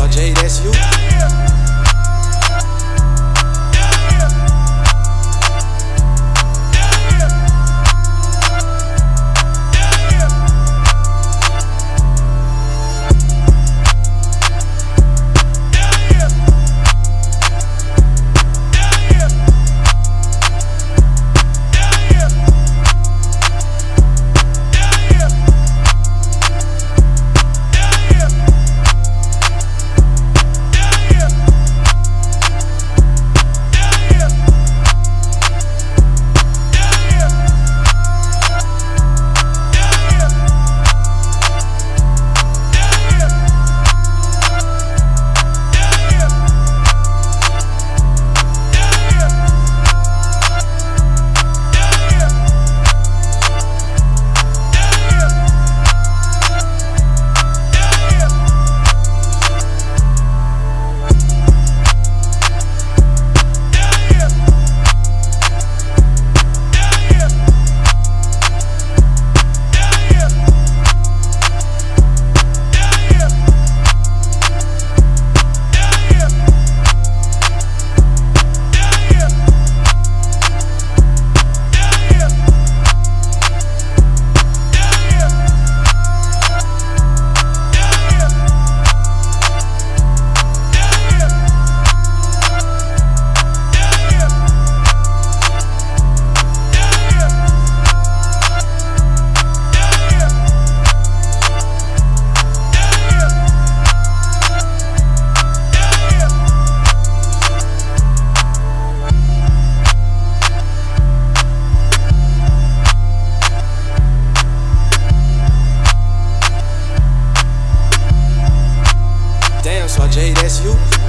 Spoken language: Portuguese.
So Jay, that's. So Jay, that's you.